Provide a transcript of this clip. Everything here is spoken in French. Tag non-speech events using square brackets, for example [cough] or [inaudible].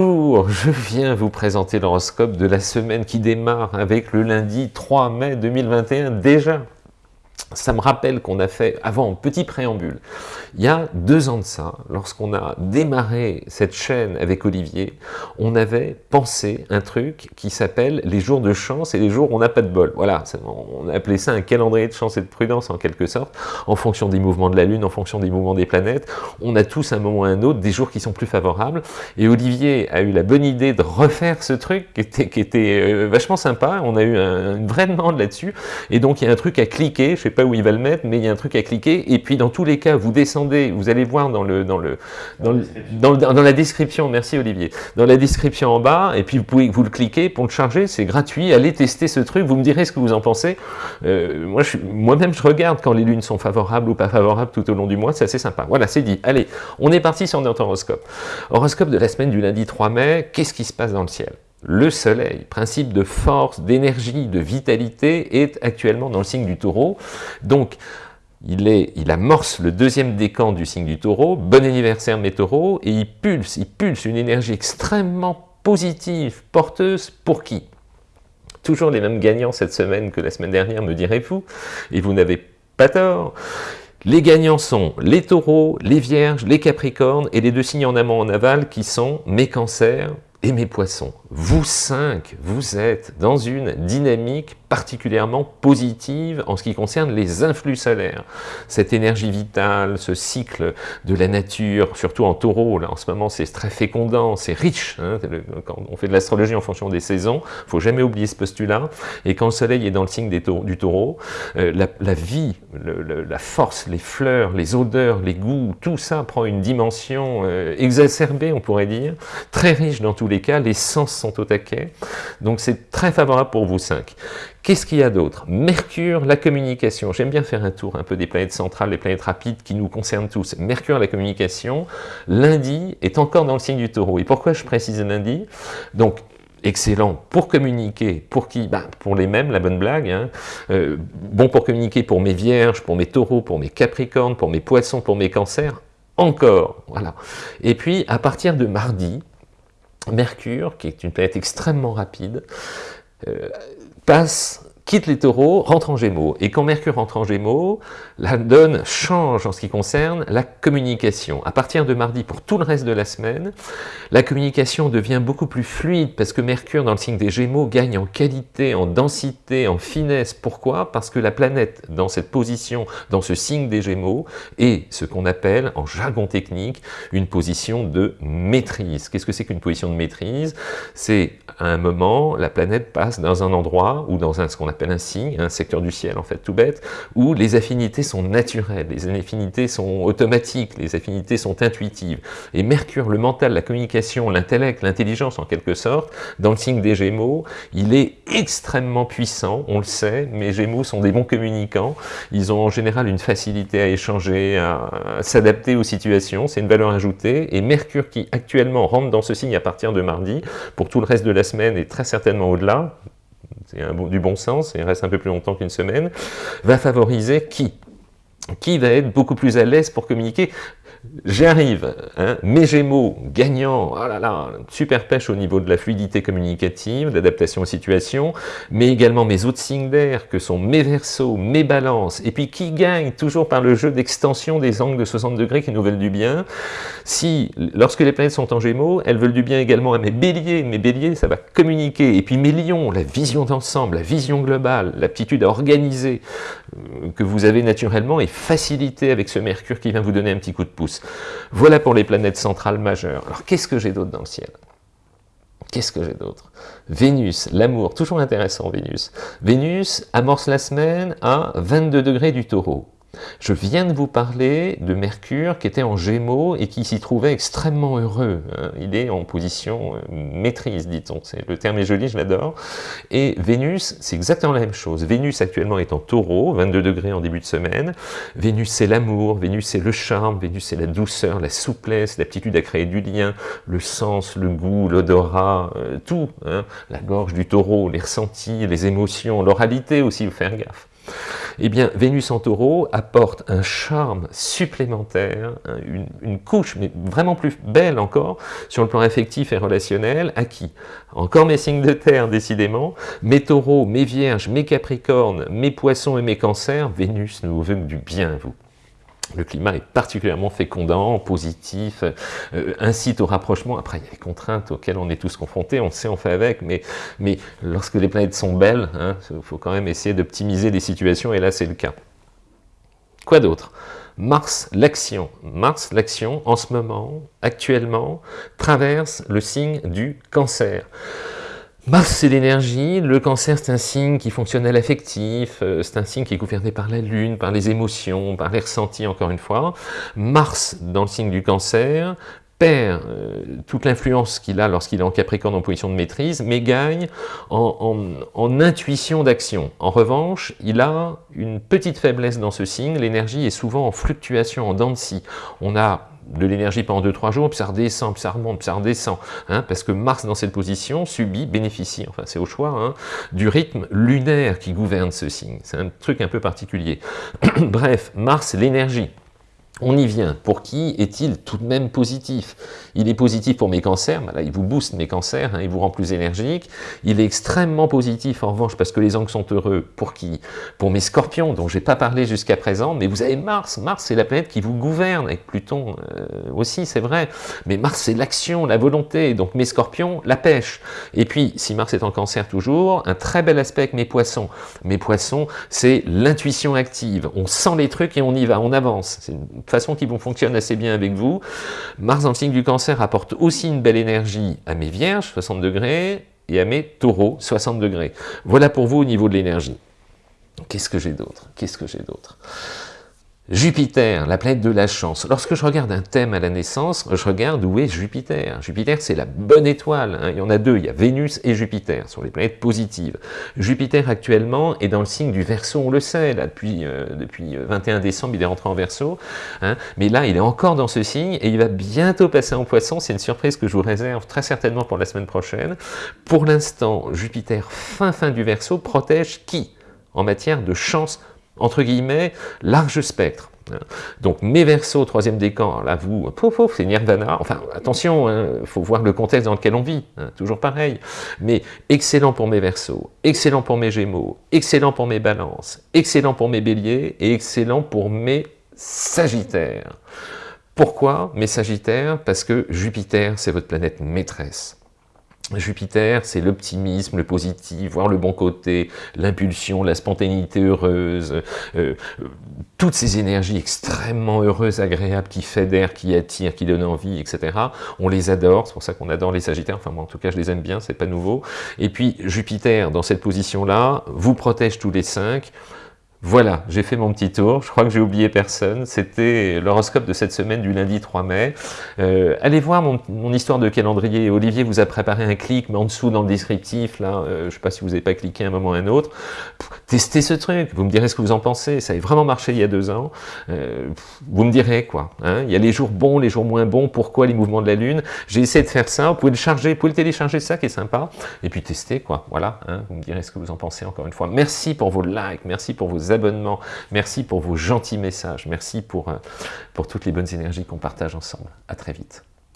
Bonjour, [laughs] je viens vous présenter l'horoscope de la semaine qui démarre avec le lundi 3 mai 2021 déjà ça me rappelle qu'on a fait, avant, petit préambule, il y a deux ans de ça, lorsqu'on a démarré cette chaîne avec Olivier, on avait pensé un truc qui s'appelle les jours de chance et les jours où on n'a pas de bol. Voilà, on a appelé ça un calendrier de chance et de prudence en quelque sorte, en fonction des mouvements de la Lune, en fonction des mouvements des planètes. On a tous un moment ou un autre des jours qui sont plus favorables. Et Olivier a eu la bonne idée de refaire ce truc qui était, euh, vachement sympa. On a eu un, une vraie demande là-dessus. Et donc il y a un truc à cliquer, sais pas où il va le mettre, mais il y a un truc à cliquer. Et puis dans tous les cas, vous descendez, vous allez voir dans le dans la description. Merci Olivier. Dans la description en bas, et puis vous pouvez vous le cliquer pour le charger. C'est gratuit. Allez tester ce truc. Vous me direz ce que vous en pensez. Euh, moi, moi-même, je regarde quand les lunes sont favorables ou pas favorables tout au long du mois. C'est assez sympa. Voilà, c'est dit. Allez, on est parti sur notre horoscope. Horoscope de la semaine du lundi 3 mai. Qu'est-ce qui se passe dans le ciel? Le soleil, principe de force, d'énergie, de vitalité, est actuellement dans le signe du taureau. Donc, il, amorce le deuxième décan du signe du taureau. Bon anniversaire mes taureaux. Et il pulse, il pulse une énergie extrêmement positive, porteuse, pour qui? Toujours les mêmes gagnants cette semaine que la semaine dernière, me direz-vous. Et vous n'avez pas tort. Les gagnants sont les taureaux, les vierges, les capricornes et les deux signes en amont en aval qui sont mes cancers et mes poissons. Vous cinq, vous êtes dans une dynamique particulièrement positive en ce qui concerne les influx solaires. Cette énergie vitale, ce cycle de la nature, surtout en taureau, là en ce moment c'est très fécondant, c'est riche, hein, quand on fait de l'astrologie en fonction des saisons, faut jamais oublier ce postulat, et quand le soleil est dans le signe des du taureau, euh, la, vie, la force, les fleurs, les odeurs, les goûts, tout ça prend une dimension euh, exacerbée, on pourrait dire, très riche dans tous les cas, les sens sont au taquet, donc c'est très favorable pour vous cinq. Qu'est-ce qu'il y a d'autre? Mercure, la communication. J'aime bien faire un tour un peu des planètes centrales, des planètes rapides qui nous concernent tous. Mercure, la communication. Lundi est encore dans le signe du taureau. Et pourquoi je précise lundi? Donc, excellent pour communiquer, pour qui? Bah, Pour les mêmes, la bonne blague. Hein. Euh, bon pour communiquer pour mes vierges, pour mes taureaux, pour mes capricornes, pour mes poissons, pour mes cancers. Encore, voilà. Et puis, à partir de mardi, Mercure, qui est une planète extrêmement rapide, euh, passe quitte les taureaux, rentre en gémeaux. Et quand Mercure rentre en gémeaux, la donne change en ce qui concerne la communication. À partir de mardi, pour tout le reste de la semaine, la communication devient beaucoup plus fluide parce que Mercure, dans le signe des gémeaux, gagne en qualité, en densité, en finesse. Pourquoi? Parce que la planète, dans cette position, dans ce signe des gémeaux, est ce qu'on appelle, en jargon technique, une position de maîtrise. Qu'est-ce que c'est qu'une position de maîtrise? C'est à un moment, la planète passe dans un endroit ou dans un, ce appelle un signe, un secteur du ciel en fait tout bête, où les affinités sont naturelles, les affinités sont automatiques, les affinités sont intuitives. Et Mercure, le mental, la communication, l'intellect, l'intelligence en quelque sorte, dans le signe des Gémeaux, il est extrêmement puissant, on le sait, mes Gémeaux sont des bons communicants, ils ont en général une facilité à échanger, à, s'adapter aux situations, c'est une valeur ajoutée, et Mercure qui actuellement rentre dans ce signe à partir de mardi, pour tout le reste de la semaine et très certainement au-delà, c'est du bon sens, et reste un peu plus longtemps qu'une semaine, va favoriser qui? Qui va être beaucoup plus à l'aise pour communiquer J'arrive, hein, mes Gémeaux gagnants, oh là là, super pêche au niveau de la fluidité communicative, d'adaptation aux situations, mais également mes autres signes d'air que sont mes Verseaux, mes Balances, et puis qui gagnent toujours par le jeu d'extension des angles de 60 degrés qui nous veulent du bien. Si, lorsque les planètes sont en Gémeaux, elles veulent du bien également à mes Béliers, mes Béliers, ça va communiquer, et puis mes Lions, la vision d'ensemble, la vision globale, l'aptitude à organiser, euh, que vous avez naturellement est facilitée avec ce Mercure qui vient vous donner un petit coup de pouce. Voilà pour les planètes centrales majeures. Alors qu'est-ce que j'ai d'autre dans le ciel? Qu'est-ce que j'ai d'autre? Vénus, l'amour, toujours intéressant Vénus. Vénus amorce la semaine à 22 degrés du taureau. Je viens de vous parler de Mercure qui était en Gémeaux et qui s'y trouvait extrêmement heureux. Hein. Il est en position euh, maîtrise, dit-on. Le terme est joli, je l'adore. Et Vénus, c'est exactement la même chose. Vénus actuellement est en taureau, 22 degrés en début de semaine. Vénus, c'est l'amour, Vénus, c'est le charme, Vénus, c'est la douceur, la souplesse, l'aptitude à créer du lien, le sens, le goût, l'odorat, euh, tout. Hein. La gorge du taureau, les ressentis, les émotions, l'oralité aussi, faut faire gaffe. Eh bien, Vénus en taureau apporte un charme supplémentaire, une, couche, mais vraiment plus belle encore, sur le plan affectif et relationnel, à qui? Encore mes signes de terre, décidément, mes taureaux, mes vierges, mes capricornes, mes poissons et mes cancers, Vénus ne vous veut du bien, vous. Le climat est particulièrement fécondant, positif, euh, incite au rapprochement. Après, il y a les contraintes auxquelles on est tous confrontés, on sait, on fait avec, mais, lorsque les planètes sont belles, il hein, faut quand même essayer d'optimiser les situations, et là c'est le cas. Quoi d'autre? Mars, l'action. Mars, l'action, en ce moment, actuellement, traverse le signe du cancer. Mars, c'est l'énergie, le cancer, c'est un signe qui fonctionne à l'affectif, euh, c'est un signe qui est gouverné par la lune, par les émotions, par les ressentis, encore une fois. Mars, dans le signe du cancer, perd euh, toute l'influence qu'il a lorsqu'il est en Capricorne en position de maîtrise, mais gagne en, intuition d'action. En revanche, il a une petite faiblesse dans ce signe, l'énergie est souvent en fluctuation, en dents. On a de l'énergie pendant 2-3 jours, puis ça redescend, puis ça remonte, puis ça redescend, hein, parce que Mars dans cette position subit, bénéficie, enfin c'est au choix, hein, du rythme lunaire qui gouverne ce signe. C'est un truc un peu particulier. [clears throat] Bref, Mars, l'énergie. On y vient. Pour qui est-il tout de même positif? Il est positif pour mes cancers, là, il vous booste mes cancers, hein, il vous rend plus énergique. Il est extrêmement positif en revanche parce que les angles sont heureux. Pour qui? Pour mes scorpions, dont je n'ai pas parlé jusqu'à présent, mais vous avez Mars. Mars, c'est la planète qui vous gouverne, avec Pluton euh, aussi, c'est vrai. Mais Mars, c'est l'action, la volonté, donc mes scorpions, la pêche. Et puis, si Mars est en cancer toujours, un très bel aspect avec mes poissons. Mes poissons, c'est l'intuition active. On sent les trucs et on y va, on avance. Façon qui vont fonctionner assez bien avec vous. Mars le signe du cancer apporte aussi une belle énergie à mes vierges, 60 degrés, et à mes taureaux, 60 degrés. Voilà pour vous au niveau de l'énergie. Qu'est-ce que j'ai d'autre? Qu'est-ce que j'ai d'autre? Jupiter, la planète de la chance. Lorsque je regarde un thème à la naissance, je regarde où est Jupiter. Jupiter, c'est la bonne étoile. Hein. Il y en a deux, il y a Vénus et Jupiter, ce sont les planètes positives. Jupiter, actuellement, est dans le signe du Verseau, on le sait, depuis, euh, depuis 21 décembre, il est rentré en Verseau. Hein. Mais là, il est encore dans ce signe et il va bientôt passer en Poisson. C'est une surprise que je vous réserve très certainement pour la semaine prochaine. Pour l'instant, Jupiter, fin fin du Verseau, protège qui En matière de chance entre guillemets, large spectre. Donc mes versos, troisième décan, là vous, c'est Nirvana, enfin attention, il hein, faut voir le contexte dans lequel on vit, hein, toujours pareil, mais excellent pour mes versos, excellent pour mes gémeaux, excellent pour mes balances, excellent pour mes béliers et excellent pour mes sagittaires. Pourquoi mes sagittaires? Parce que Jupiter, c'est votre planète maîtresse. Jupiter, c'est l'optimisme, le positif, voir le bon côté, l'impulsion, la spontanéité heureuse, euh, toutes ces énergies extrêmement heureuses, agréables, qui fédèrent, qui attirent, qui donnent envie, etc. On les adore, c'est pour ça qu'on adore les Sagittaires, enfin moi en tout cas je les aime bien, c'est pas nouveau. Et puis Jupiter, dans cette position-là, vous protège tous les cinq, voilà, j'ai fait mon petit tour, je crois que j'ai oublié personne, c'était l'horoscope de cette semaine du lundi 3 mai. Euh, allez voir mon, histoire de calendrier, Olivier vous a préparé un clic, mais en dessous dans le descriptif, là, euh, je ne sais pas si vous n'avez pas cliqué un moment ou un autre, testez ce truc, vous me direz ce que vous en pensez, ça a vraiment marché il y a deux ans, euh, vous me direz quoi, hein. il y a les jours bons, les jours moins bons, pourquoi les mouvements de la Lune, j'ai essayé de faire ça, vous pouvez le charger, vous pouvez le télécharger, ça qui est sympa, et puis tester quoi, voilà, hein. vous me direz ce que vous en pensez encore une fois. Merci pour vos likes, merci pour vos Merci pour vos gentils messages. Merci pour, euh, pour toutes les bonnes énergies qu'on partage ensemble. À très vite.